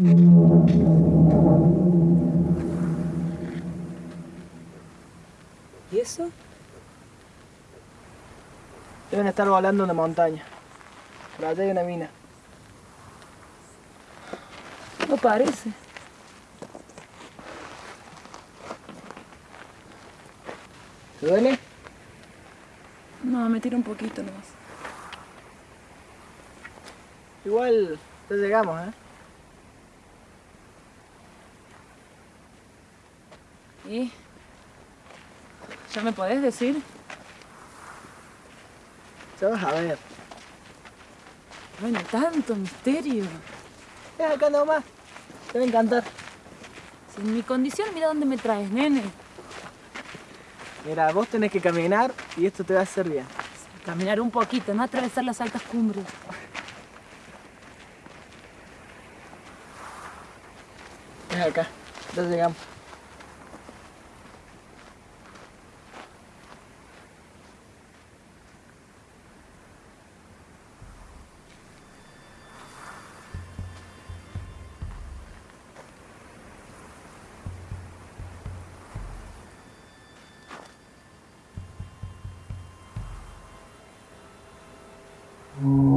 ¿Y eso? Deben estar volando una montaña. Por allá hay una mina. No parece. ¿Te duele? No, me tira un poquito nomás. Igual ya llegamos, ¿eh? ¿Y? ¿Ya me podés decir? Ya vas a ver. Bueno, tanto misterio. Es acá nomás. Te va a encantar. Sin mi condición, mira dónde me traes, nene. Mira, vos tenés que caminar y esto te va a hacer bien. Caminar un poquito, no atravesar las altas cumbres. Es acá. Ya llegamos. Mm.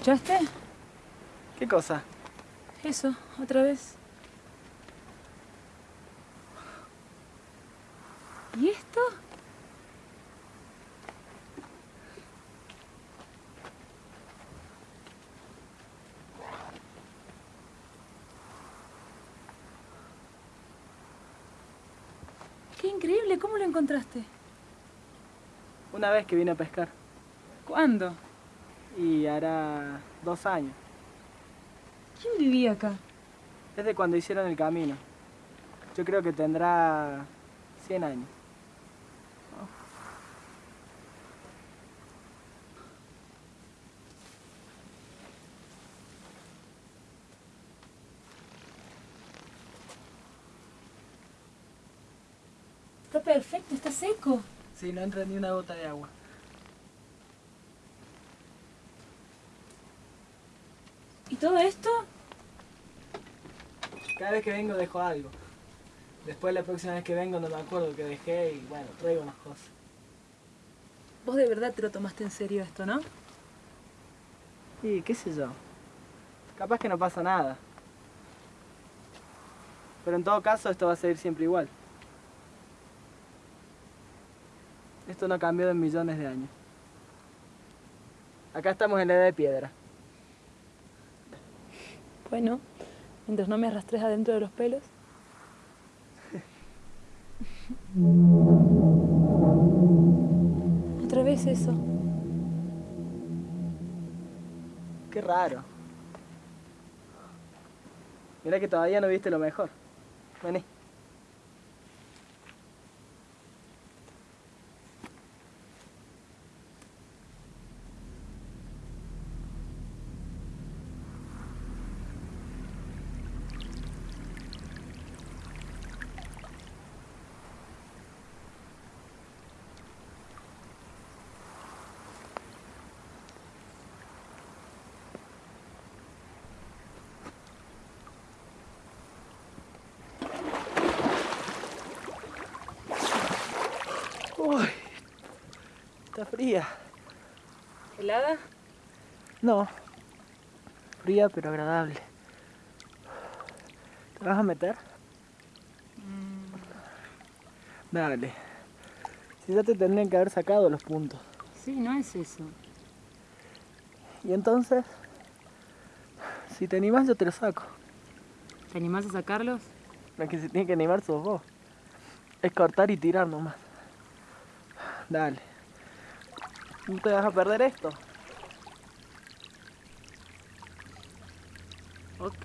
¿Escuchaste? ¿Qué cosa? Eso, otra vez. ¿Y esto? Qué increíble, ¿cómo lo encontraste? Una vez que vine a pescar. ¿Cuándo? Y hará dos años. ¿Quién vivía acá? Desde cuando hicieron el camino. Yo creo que tendrá 100 años. Está perfecto, está seco. Sí, no entra ni una gota de agua. Todo esto? Cada vez que vengo dejo algo. Después la próxima vez que vengo no me acuerdo que dejé y bueno, traigo unas cosas. Vos de verdad te lo tomaste en serio esto, ¿no? Y qué sé yo. Capaz que no pasa nada. Pero en todo caso esto va a seguir siempre igual. Esto no ha cambiado en millones de años. Acá estamos en la edad de piedra. Bueno, mientras no me arrastres adentro de los pelos. Otra vez eso. Qué raro. Mira que todavía no viste lo mejor. Vení. Uy, está fría. ¿Helada? No. Fría pero agradable. ¿Te vas a meter? Dale. Si ya te tendrían que haber sacado los puntos. Sí, no es eso. Y entonces, si te animás yo te los saco. ¿Te animás a sacarlos? La que se tiene que animar sos vos. Es cortar y tirar nomás. Dale. No te vas a perder esto. Ok.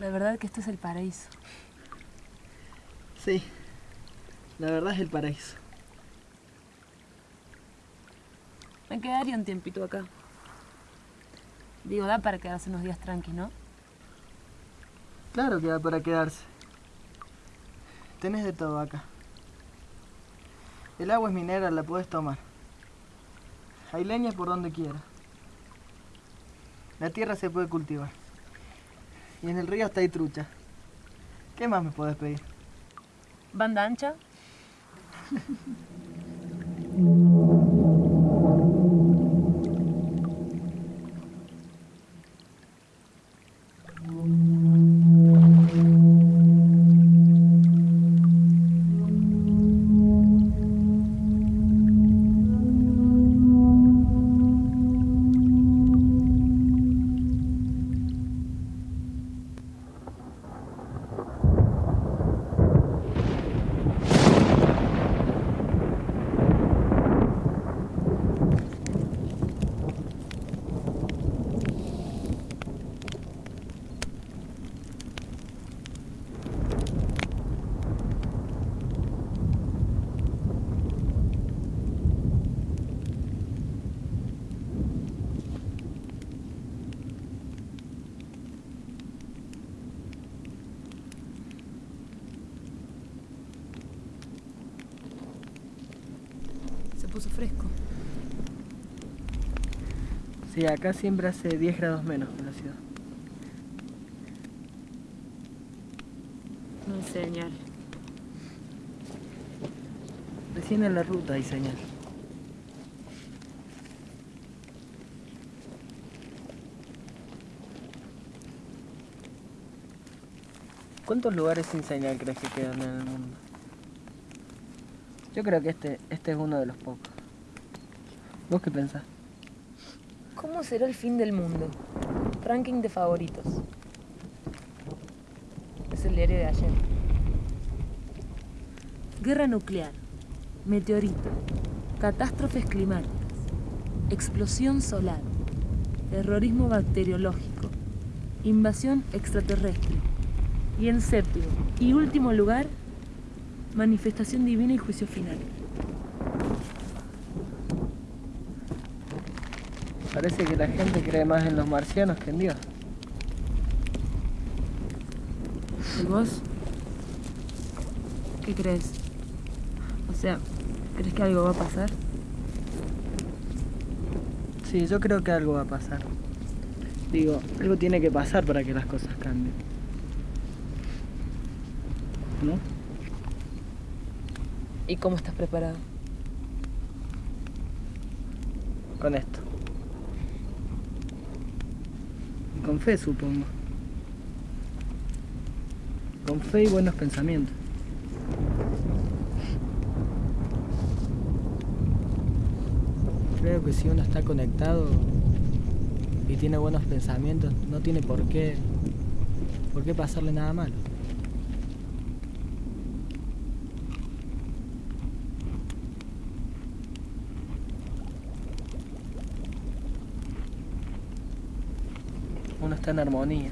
La verdad que esto es el paraíso. Sí. La verdad es el paraíso. Me quedaría un tiempito acá. Digo, da para quedarse unos días tranqui, ¿no? Claro que da para quedarse. Tenés de todo acá. El agua es minera, la puedes tomar. Hay leña por donde quiera. La tierra se puede cultivar. Y en el río está ahí trucha. ¿Qué más me puedes pedir? ¿Banda ancha? puso fresco. Sí, acá siempre hace 10 grados menos que en la ciudad. No hay señal. Recién en la ruta hay señal. ¿Cuántos lugares sin señal crees que quedan en el mundo? Yo creo que este, este es uno de los pocos. ¿Vos qué pensás? ¿Cómo será el fin del mundo? Ranking de favoritos. Es el diario de ayer. Guerra nuclear. Meteorito. Catástrofes climáticas. Explosión solar. Terrorismo bacteriológico. Invasión extraterrestre. Y en séptimo y último lugar, manifestación divina y juicio final. Parece que la gente cree más en los marcianos que en Dios. ¿Y vos? ¿Qué crees? O sea, ¿crees que algo va a pasar? Sí, yo creo que algo va a pasar. Digo, algo tiene que pasar para que las cosas cambien. ¿No? ¿Y cómo estás preparado? Con esto. Con fe, supongo. Con fe y buenos pensamientos. Creo que si uno está conectado y tiene buenos pensamientos, no tiene por qué ¿Por qué pasarle nada malo? Uno está en armonía.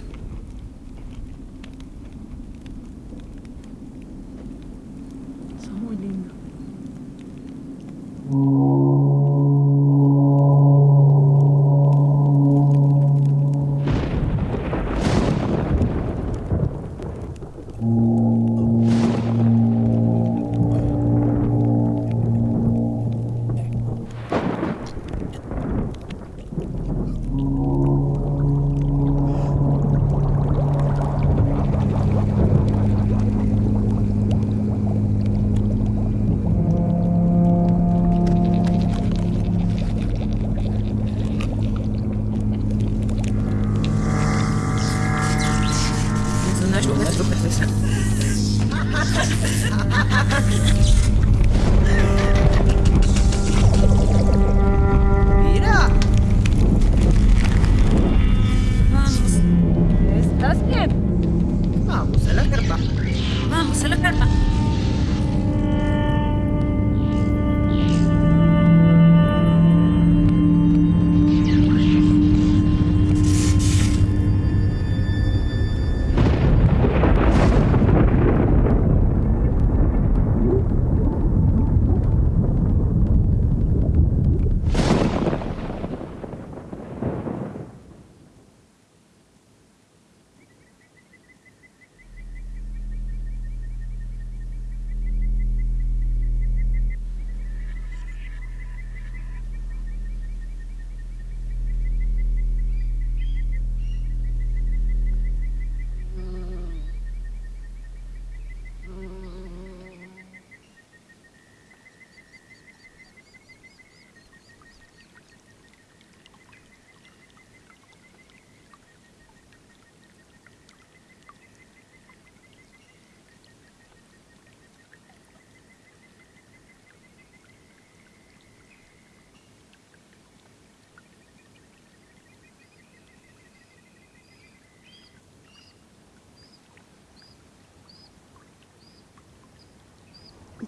Sos muy lindo.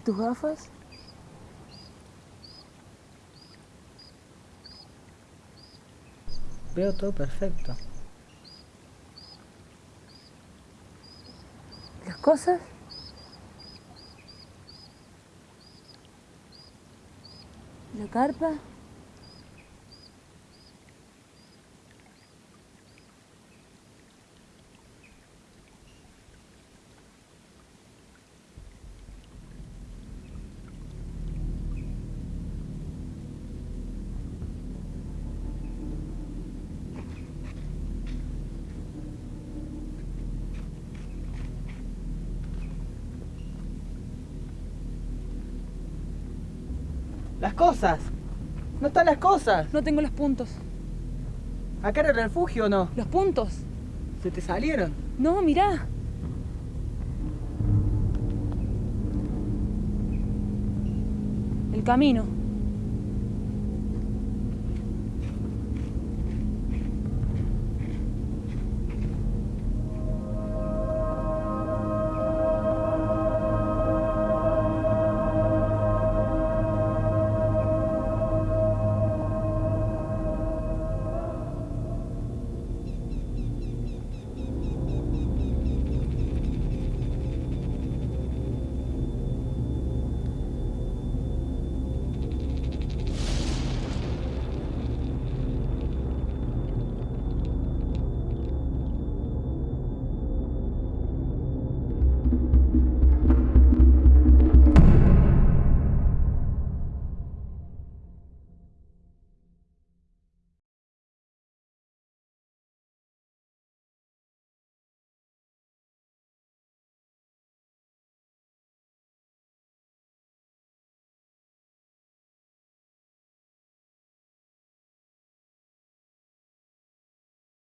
Tus gafas? Veo todo perfecto. ¿Las cosas? ¿La carpa? ¡Las cosas! ¿No están las cosas? No tengo los puntos. ¿Acá era el refugio o no? ¿Los puntos? ¿Se te salieron? No, mirá. El camino.